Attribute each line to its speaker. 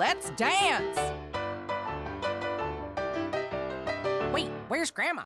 Speaker 1: let's dance! Wait, where's Grandma?